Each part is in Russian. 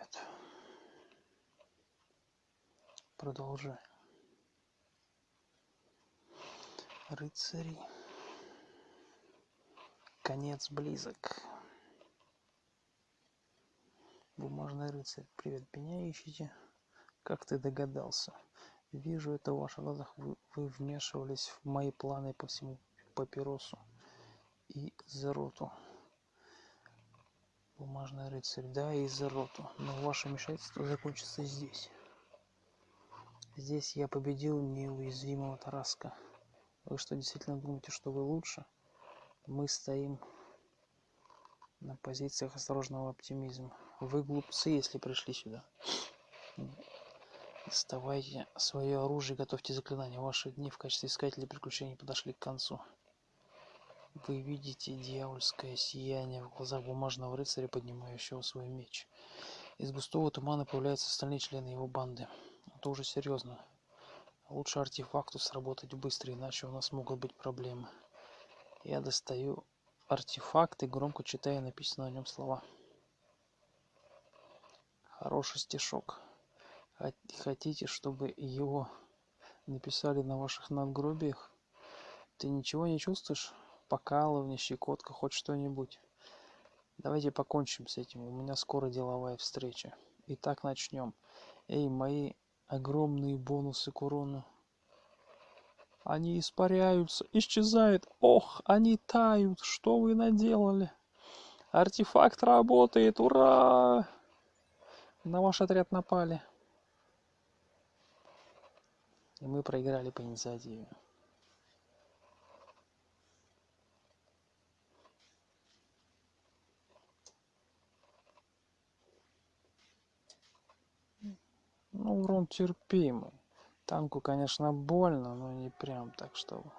привет. Продолжай. Рыцари. Конец близок. Бумажный рыцарь. Привет, меня ищете? Как ты догадался? Вижу это в ваших глазах. Вы, вы вмешивались в мои планы по всему папиросу и Зероту. Бумажный рыцарь, да, и Зероту. Но ваше вмешательство закончится здесь. Здесь я победил неуязвимого Тараска. Вы что, действительно думаете, что вы лучше? Мы стоим на позициях осторожного оптимизма. Вы глупцы, если пришли сюда. Доставайте свое оружие, готовьте заклинания. Ваши дни в качестве искателей приключений подошли к концу. Вы видите дьявольское сияние в глазах бумажного рыцаря, поднимающего свой меч. Из густого тумана появляются остальные члены его банды. Это уже серьезно. Лучше артефакту сработать быстро, иначе у нас могут быть проблемы. Я достаю артефакт и громко читаю написанные на нем слова. Хороший стишок. Хотите, чтобы его написали на ваших надгробиях? Ты ничего не чувствуешь? Покалывание, щекотка, хоть что-нибудь. Давайте покончим с этим, у меня скоро деловая встреча. Итак, начнем. Эй, мои огромные бонусы к урону. Они испаряются, исчезают. Ох, они тают. Что вы наделали? Артефакт работает, ура! На ваш отряд напали. И мы проиграли по инициативе. Ну, урон терпимый. Танку, конечно, больно, но не прям так, чтобы...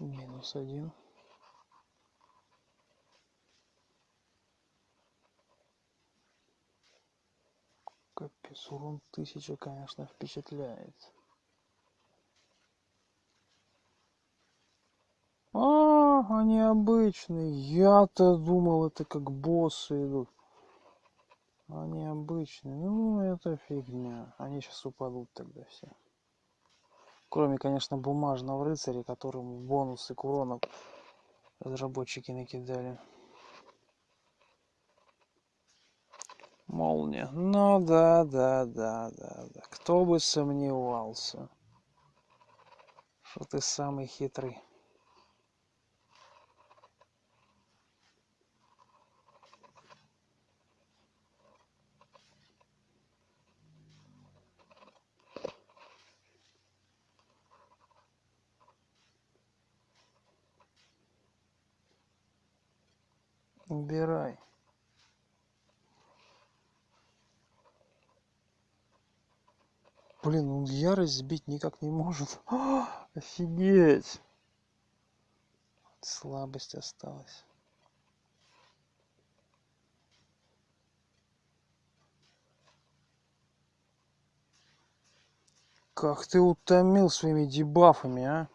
минус один. Капец урон тысяча конечно впечатляет. А они обычные. Я-то думал это как боссы идут. Они обычные. Ну это фигня. Они сейчас упадут тогда все Кроме, конечно, бумажного рыцаря, которому бонусы к урону разработчики накидали. Молния. Ну да, да, да, да, да. Кто бы сомневался, что ты самый хитрый. Убирай. Блин он ярость сбить никак не может. Офигеть! Слабость осталась. Как ты утомил своими дебафами а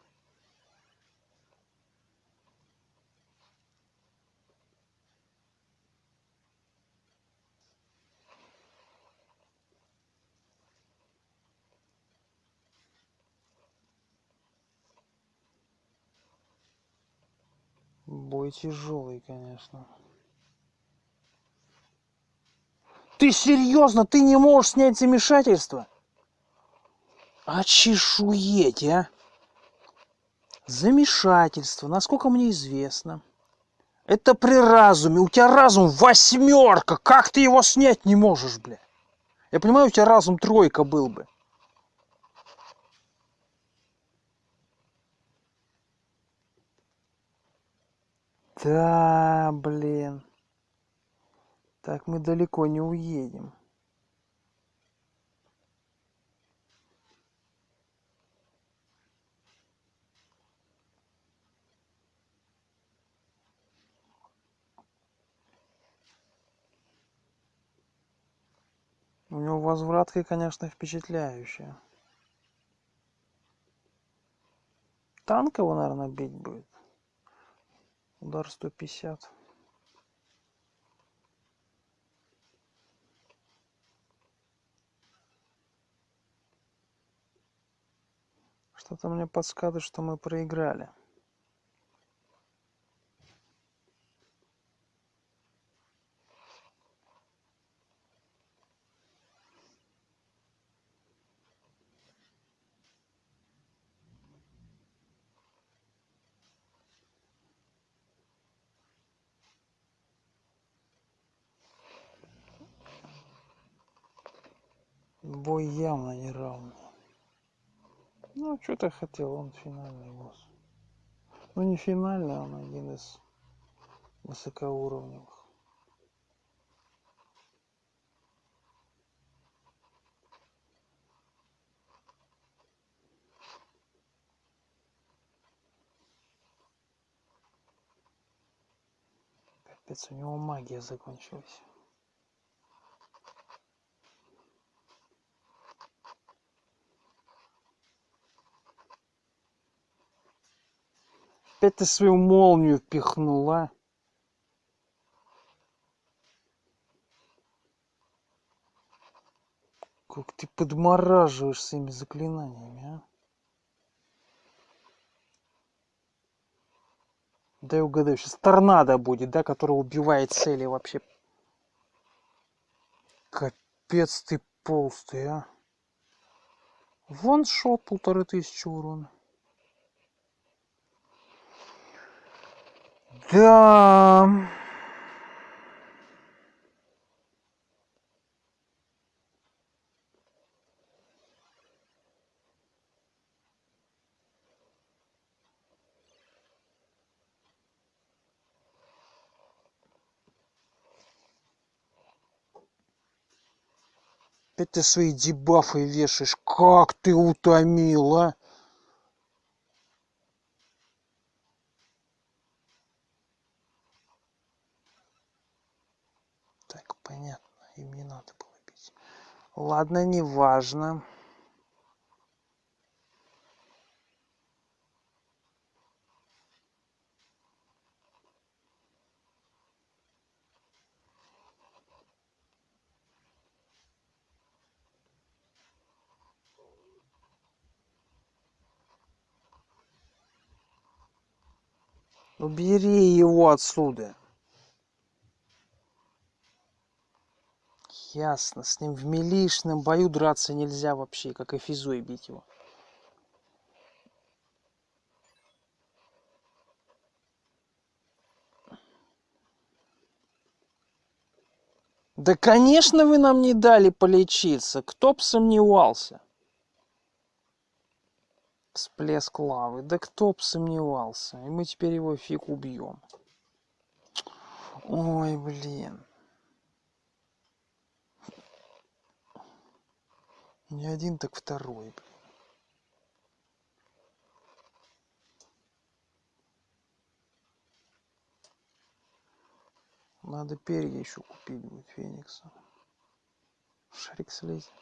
бой тяжелый конечно Ты серьезно? Ты не можешь снять замешательство? Очешуеть, а! Замешательство, насколько мне известно. Это при разуме. У тебя разум восьмерка. Как ты его снять не можешь, бля? Я понимаю, у тебя разум тройка был бы. Да, блин. Так мы далеко не уедем. У него возвратка, конечно, впечатляющая. Танк его, наверное, бить будет. Удар 150. Что-то мне подсказывает, что мы проиграли. Бой явно не равный. Ну, что ты хотел, он финальный босс. Ну, не финальный, он один из высокоуровневых. Капец, у него магия закончилась. Опять ты свою молнию впихнула. Как ты подмораживаешь своими заклинаниями, а? Дай угадаю, сейчас торнадо будет, да, который убивает цели вообще. Капец ты полстый, а. Вон шот полторы тысячи урона. Да. Ты свои дебафы вешаешь. Как ты утомил, а? Так, понятно. Им не надо было бить. Ладно, неважно. Убери его отсюда. Ясно, с ним в милишном бою драться нельзя вообще, как и физой бить его. Да, конечно, вы нам не дали полечиться. Кто б сомневался? Всплеск лавы. Да кто б сомневался. И мы теперь его фиг убьем. Ой, блин. Не один, так второй, блин. Надо перья еще купить будет Феникса. Шарик слезет.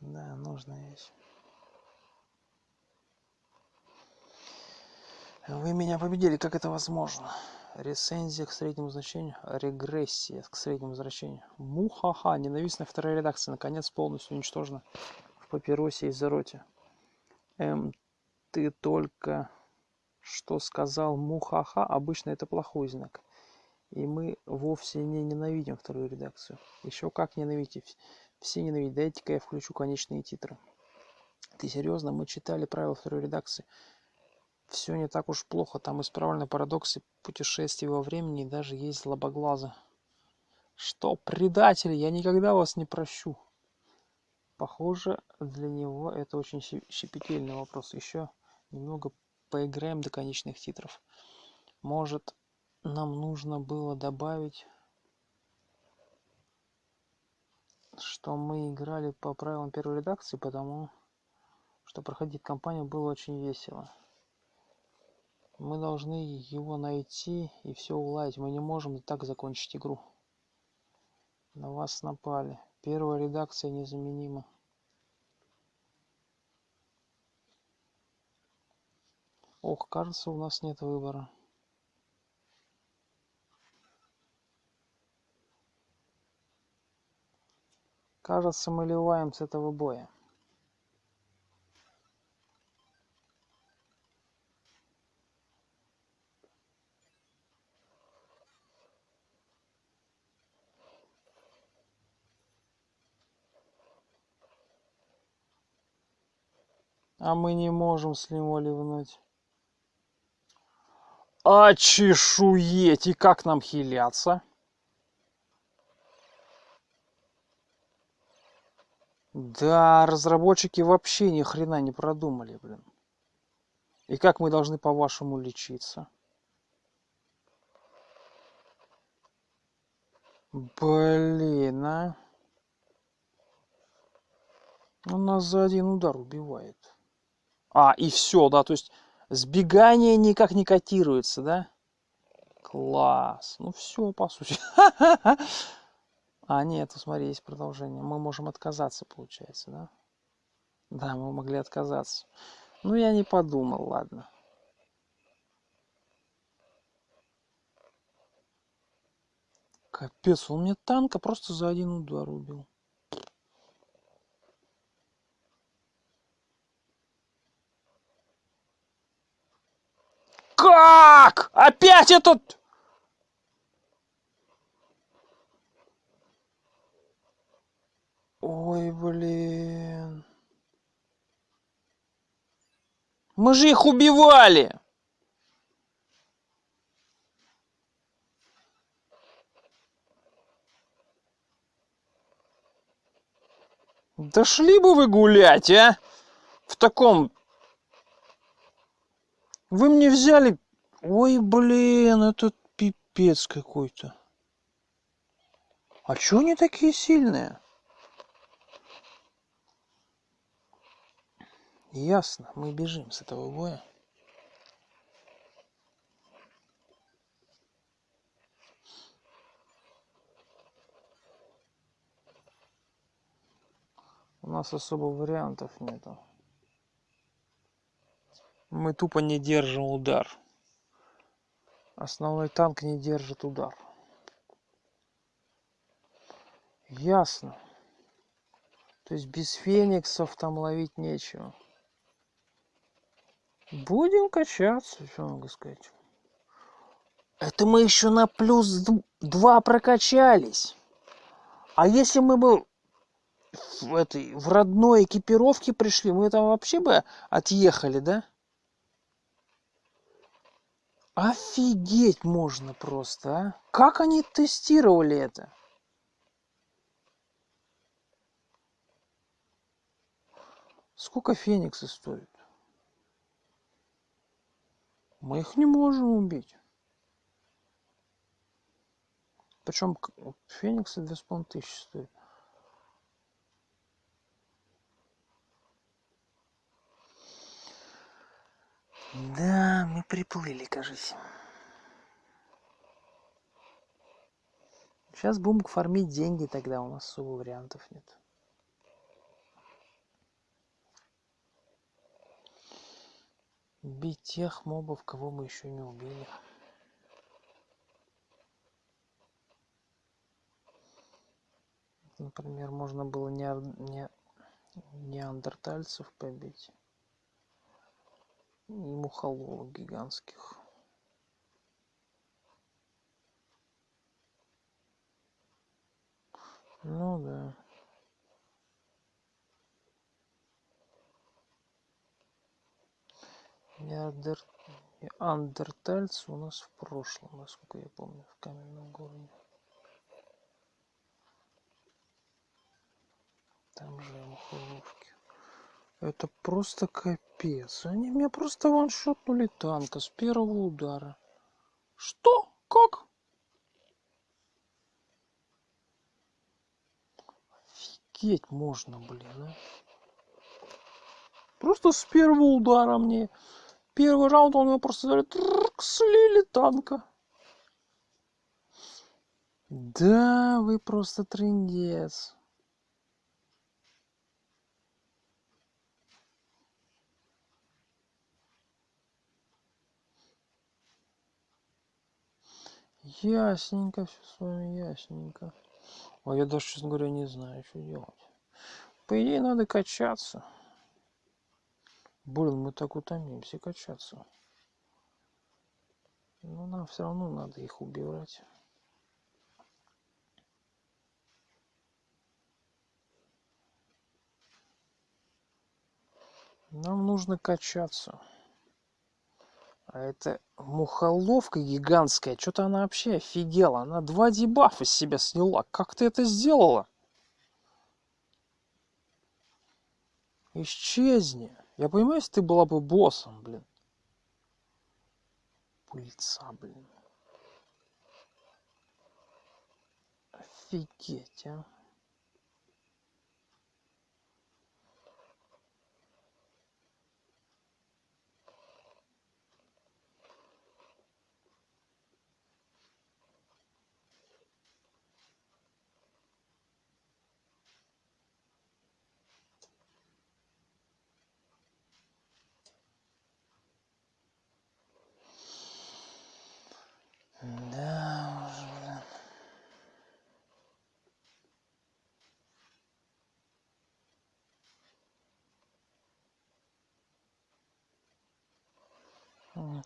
Да, нужная вещь. Вы меня победили, как это возможно? Рецензия к среднему значению, регрессия к среднему значению. Мухаха, ненавистная вторая редакция, наконец полностью уничтожена в папиросе и зароте. Эм, ты только что сказал мухаха, обычно это плохой знак. И мы вовсе не ненавидим вторую редакцию. Еще как ненавидите. Все ненавидят. Дайте-ка я включу конечные титры. Ты серьезно? Мы читали правила второй редакции. Все не так уж плохо. Там исправлены парадоксы путешествий во времени и даже есть злобоглаза. Что, предатель, я никогда вас не прощу. Похоже, для него это очень щепетильный вопрос. Еще немного поиграем до конечных титров. Может, нам нужно было добавить, что мы играли по правилам первой редакции, потому что проходить кампанию было очень весело. Мы должны его найти и все уладить. Мы не можем так закончить игру. На вас напали. Первая редакция незаменима. Ох, кажется, у нас нет выбора. Кажется, мы ливаем с этого боя. А мы не можем с него ливнуть. А чешуеть! И как нам хиляться? Да, разработчики вообще ни хрена не продумали, блин. И как мы должны, по-вашему, лечиться? Блин, а? Он нас за один удар убивает. А, и все, да, то есть сбегание никак не котируется, да? Класс. Ну все, по сути. А, нет, смотри, есть продолжение. Мы можем отказаться, получается, да? Да, мы могли отказаться. Ну, я не подумал, ладно. Капец, он мне танка просто за один удар убил. Как? Опять этот... Ой, блин. Мы же их убивали. Да шли бы вы гулять, а? В таком... Вы мне взяли... Ой, блин, это пипец какой-то. А чё они такие сильные? Ясно, мы бежим с этого боя. У нас особо вариантов нету. Мы тупо не держим удар. Основной танк не держит удар. Ясно. То есть без фениксов там ловить нечего. Будем качаться, что могу сказать. Это мы еще на плюс два прокачались. А если мы бы в, этой, в родной экипировке пришли, мы там вообще бы отъехали, да? Офигеть можно просто, а? Как они тестировали это? Сколько фениксы стоят? Мы их не можем убить. Причем фениксы две с половиной тысячи стоят. Да, мы приплыли, кажется. Сейчас будем фармить деньги, тогда у нас особо вариантов нет. бить тех мобов кого мы еще не убили например можно было не, не неандертальцев побить и мухоловок гигантских ну да неандертальцы у нас в прошлом, насколько я помню, в каменном городе. Там же мухоловки. Это просто капец. Они меня просто ваншотнули танка с первого удара. Что? Как? Офигеть можно, блин, а. Просто с первого удара мне Первый раунд он его просто слили танка. Да, вы просто трындец. Ясненько все с вами, ясненько. А я даже, честно говоря, не знаю, что делать. По идее, надо качаться. Блин, мы так утомимся качаться. Но нам все равно надо их убивать. Нам нужно качаться. А это мухоловка гигантская. Что-то она вообще офигела. Она два дебафа с себя сняла. Как ты это сделала? Исчезни. Я понимаю, если ты была бы боссом, блин. Пыльца, блин. Офигеть, а.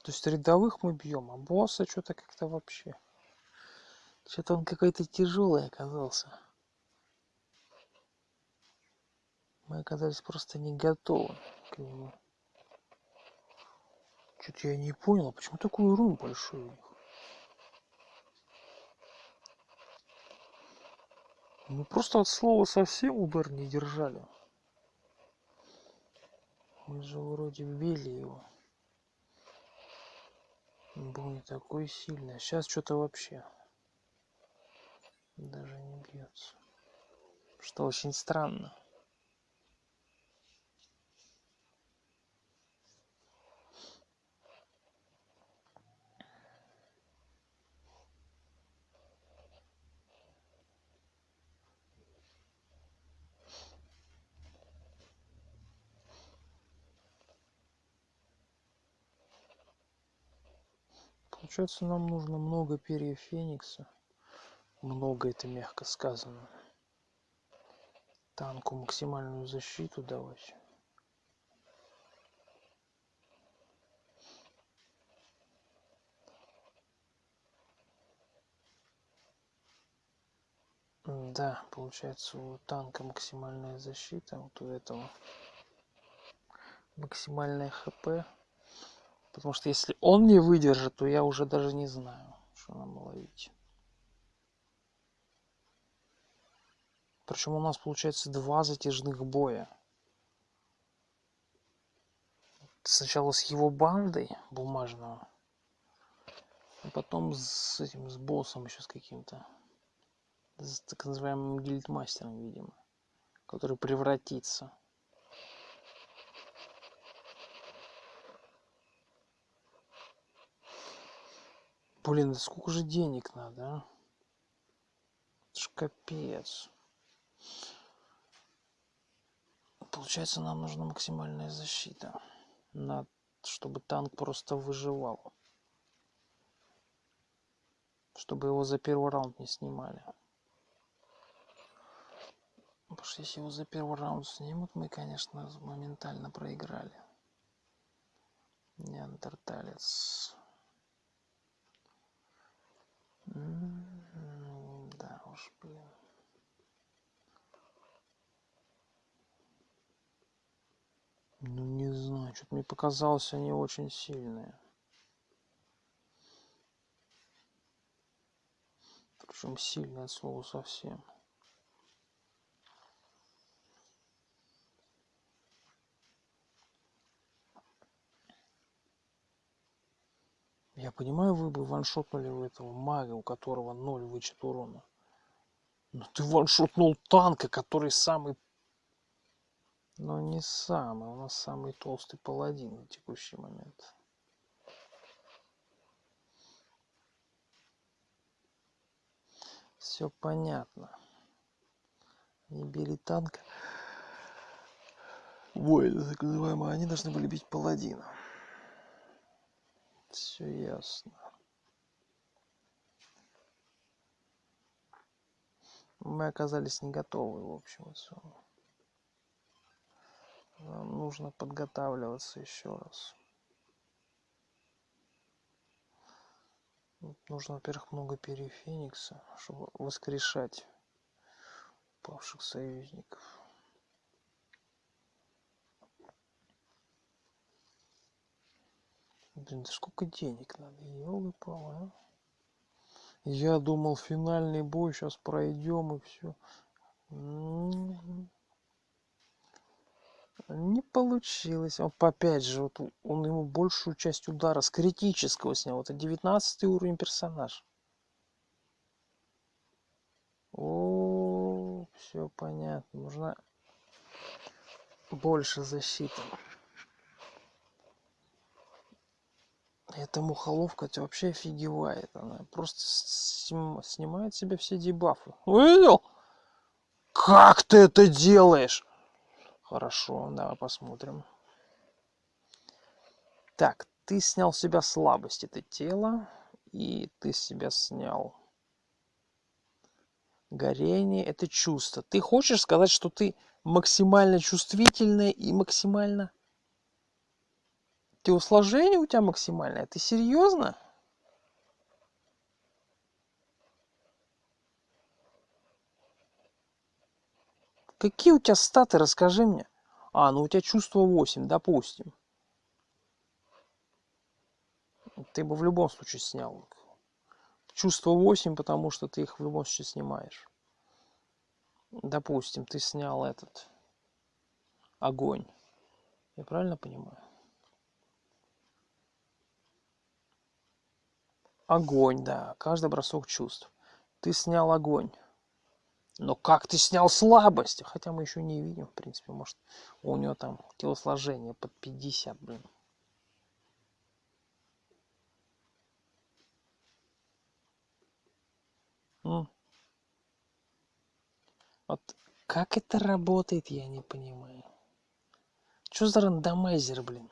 То есть рядовых мы бьем, а босса что-то как-то вообще. Что-то он какой-то тяжелый оказался. Мы оказались просто не готовы к нему. Что-то я не понял, почему такой урон большой у них? Мы просто от слова совсем удар не держали. Мы же вроде били его. Был не такой сильный. Сейчас что-то вообще даже не бьется. Что очень странно. Получается, нам нужно много перьев Феникса. Много это мягко сказано. Танку максимальную защиту давать. Да, получается у танка максимальная защита, вот у этого максимальное хп Потому что если он не выдержит, то я уже даже не знаю, что нам ловить. Причем у нас получается два затяжных боя. Сначала с его бандой бумажного, а потом с этим, с боссом еще с каким-то. С так называемым гильдмастером, видимо. Который превратится. Блин, да сколько же денег надо, а? Это ж капец. Получается, нам нужна максимальная защита. На... Чтобы танк просто выживал. Чтобы его за первый раунд не снимали. Потому что если его за первый раунд снимут, мы, конечно, моментально проиграли. Неандерталец. Да уж, блин. Ну, не знаю, что-то мне показалось, они очень сильные. Причем сильное слово совсем. Я понимаю, вы бы ваншотнули у этого мага, у которого ноль вычет урона. Но ты ваншотнул танка, который самый... Но не самый, у нас самый толстый паладин на текущий момент. Все понятно. Не бери танк. Воины, так называемые, они должны были бить паладина. Все ясно. Мы оказались не готовы, в общем и. Нам нужно подготавливаться еще раз. Нужно, во-первых, много перьев чтобы воскрешать павших союзников. Блин, да сколько денег надо, елы палы а? Я думал, финальный бой сейчас пройдем и все. Не получилось. Он опять же, вот он ему большую часть удара с критического снял. Это 19 уровень персонаж. О, все понятно. Нужна больше защиты. Эта мухоловка это вообще офигевает. Она просто снимает себе все дебафы. Увидел? Как ты это делаешь? Хорошо, давай посмотрим. Так, ты снял с себя слабость, это тело, и ты с себя снял горение, это чувство. Ты хочешь сказать, что ты максимально чувствительная и максимально... Телосложение у тебя максимальное? Ты серьезно? Какие у тебя статы, расскажи мне. А, ну у тебя чувство 8, допустим. Ты бы в любом случае снял. Чувство 8, потому что ты их в любом случае снимаешь. Допустим, ты снял этот огонь. Я правильно понимаю? Огонь, да. Каждый бросок чувств. Ты снял огонь. Но как ты снял слабость? Хотя мы еще не видим, в принципе, может, у него там телосложение под 50, блин. Вот как это работает, я не понимаю. Что за рандомайзер, блин?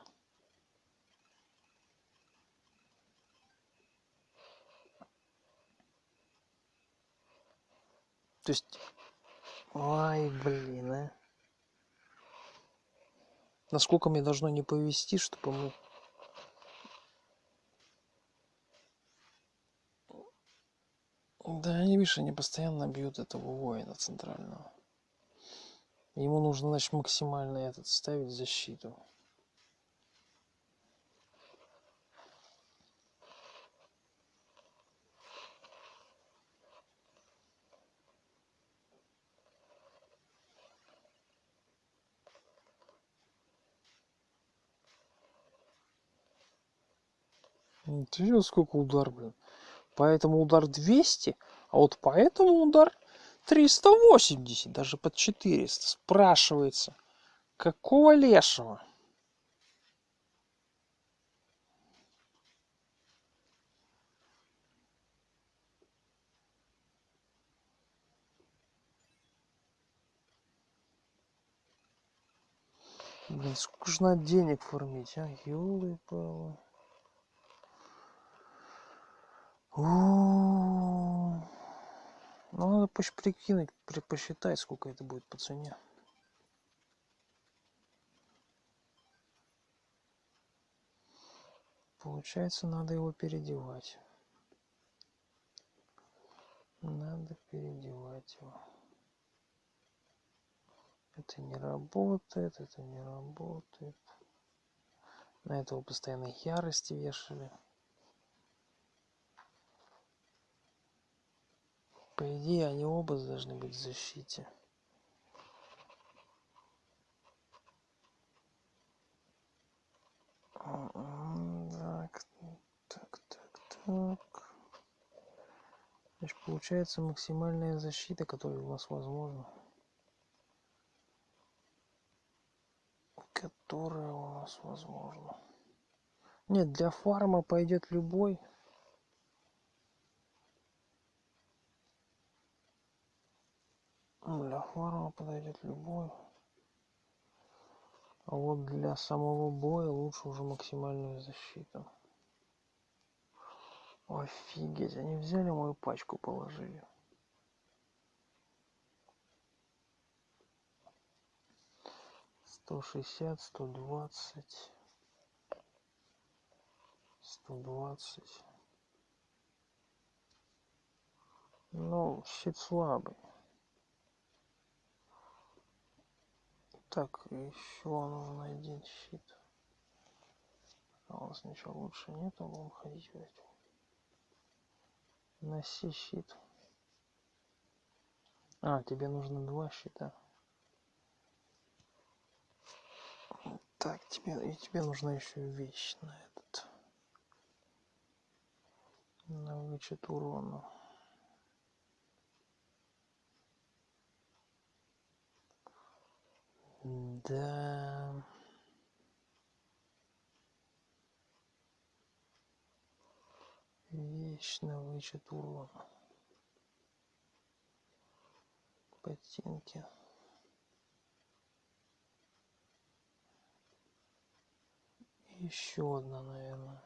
То есть... Ой, блин, а. Насколько мне должно не повести, чтобы мы... Да, они, видишь, они постоянно бьют этого воина центрального. Ему нужно, значит, максимально этот ставить защиту. Ты видел, сколько удар, блин? Поэтому удар 200, а вот поэтому удар 380, даже под 400. Спрашивается, какого лешего? Блин, сколько же надо денег формить, а? Ёлы-палы. Ну, надо прикинуть, посчитать, сколько это будет по цене. Получается, надо его переодевать. Надо переодевать его. Это не работает, это не работает. На этого постоянно ярости вешали. По идее, они оба должны быть в защите. Так, так, так, так. Значит, получается максимальная защита, которая у нас возможна. Которая у нас возможна. Нет, для фарма пойдет любой. Для фарма подойдет любой. А вот для самого боя лучше уже максимальную защиту. Офигеть, они взяли мою пачку, положили. Сто шестьдесят, сто двадцать, сто двадцать. Ну, щит слабый. Так, еще нужен один щит. А у нас ничего лучше нету, будем ходить этим. Носи щит. А, тебе нужно два щита. Так, тебе, и тебе нужна еще вещь на этот. На вычет урона. Да. Вечно вычет урона. Ботинки. Еще одна, наверное.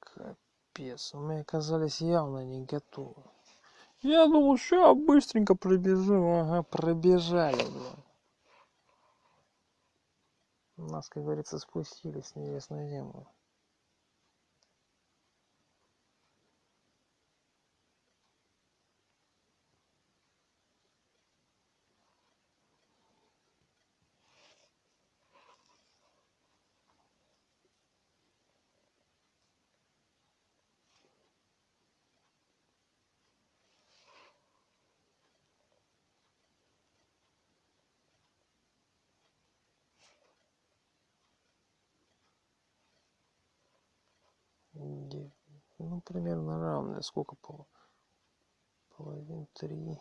Капец, мы оказались явно не готовы. Я думал, сейчас быстренько пробежим. Ага, пробежали, блин. Нас, как говорится, спустили с небес на землю. ну примерно равные сколько по половин три.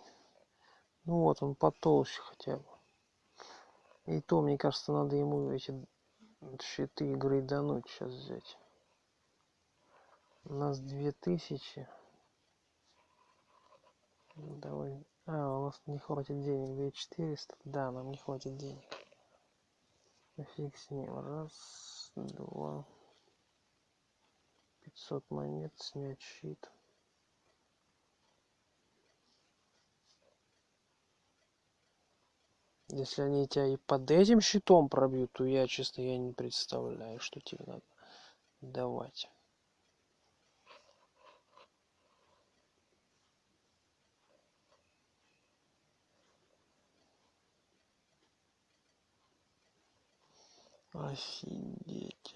Ну вот он потолще хотя бы. И то мне кажется надо ему эти щиты грейдануть сейчас взять. У нас две тысячи. Давай. А у нас не хватит денег. Две четыреста. Да нам не хватит денег. Фиг с ним. Раз два 500 монет снять щит. Если они тебя и под этим щитом пробьют то я честно я не представляю что тебе надо давать. Офигеть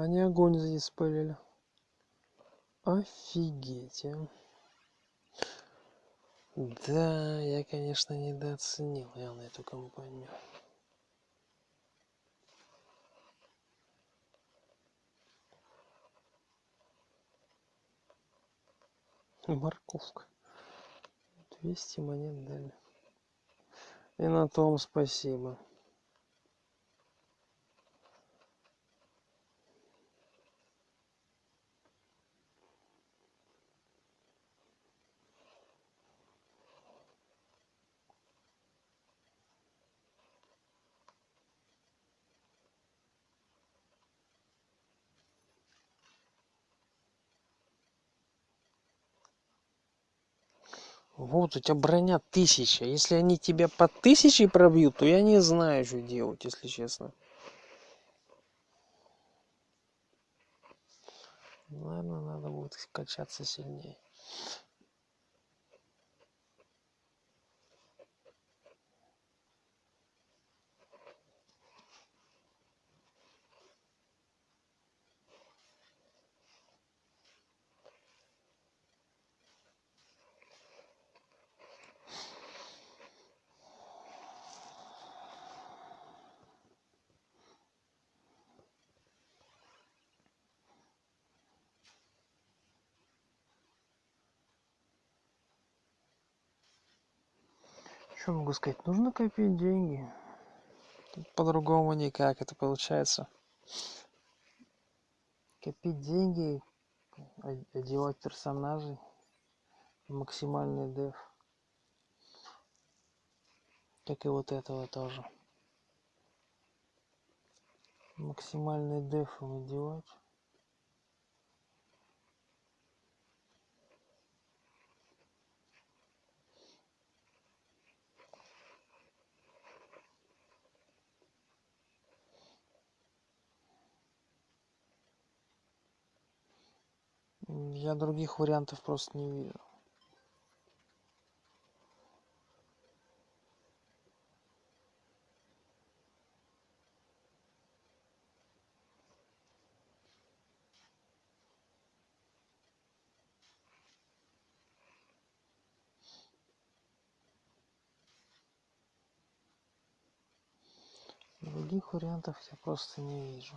Они огонь здесь спалили. Офигеть, а. Да, я, конечно, недооценил явно эту компанию. Морковка. 200 монет дали. И на том спасибо. Вот у тебя броня тысяча. Если они тебя по тысяче пробьют, то я не знаю, что делать, если честно. Наверное, надо будет качаться сильнее. Что могу сказать? Нужно копить деньги. По-другому никак это получается. Копить деньги, одевать персонажей, максимальный деф. Как и вот этого тоже. Максимальный деф одевать. Я других вариантов просто не вижу. Других вариантов я просто не вижу.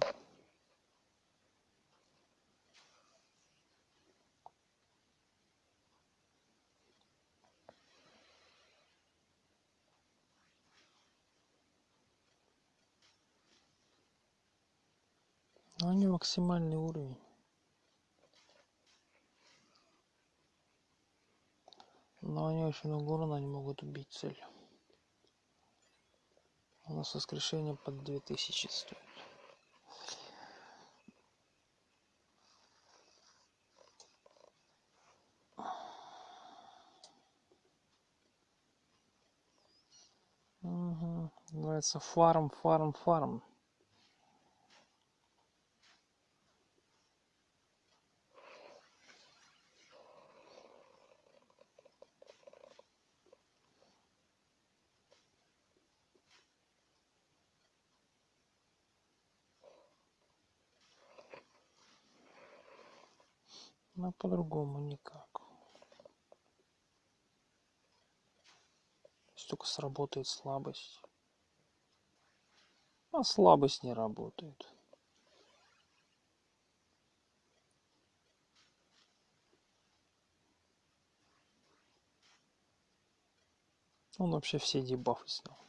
Они максимальный уровень. Но они очень урона, они могут убить цель. У нас воскрешение под 2000 стоит. Угу. Называется фарм, фарм, фарм. Но по-другому никак. Если только сработает слабость. А слабость не работает. Он вообще все дебафы снял.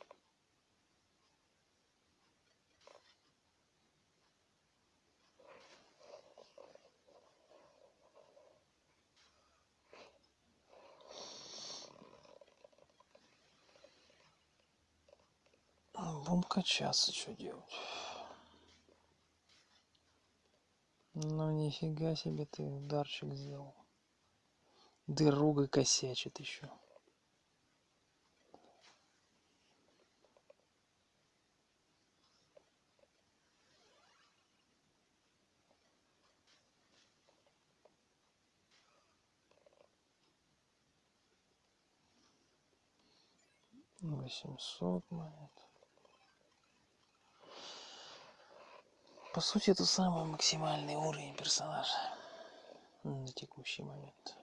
Качаться, что делать? Ну нифига себе ты ударчик сделал. Дыруга косячит еще. Восемьсот монет. По сути, это самый максимальный уровень персонажа на текущий момент.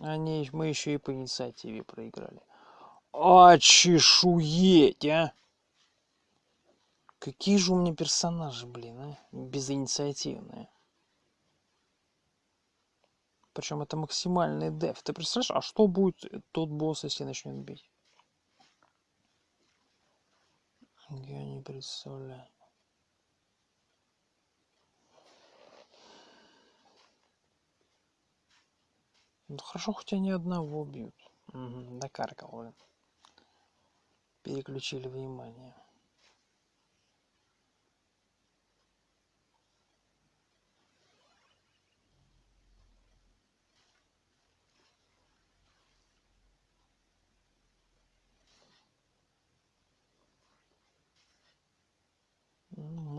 Они, мы еще и по инициативе проиграли. А чешуеть, а! Какие же у меня персонажи, блин, а? Безинициативные. Причем это максимальный деф. Ты представляешь, а что будет тот босс, если начнет бить? Я не представляю. Ну хорошо, хоть они одного бьют. Угу, докаркал, блин. Переключили внимание.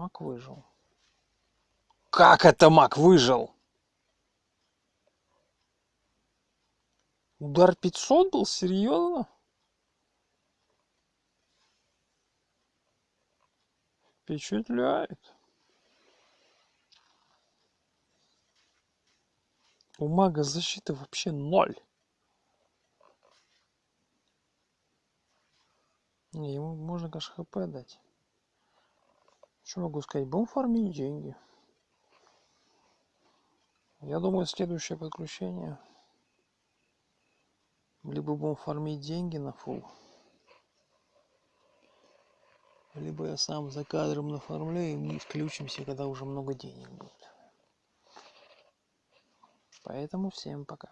Мак выжил. Как это Мак выжил? Удар 500 был? Серьезно? Впечатляет. У мага защиты вообще ноль. Не, ему можно, конечно, хп дать. Что могу сказать? Будем фармить деньги. Я думаю, следующее подключение. Либо будем фармить деньги на фул. Либо я сам за кадром нафармлю и мы включимся, когда уже много денег будет. Поэтому всем пока.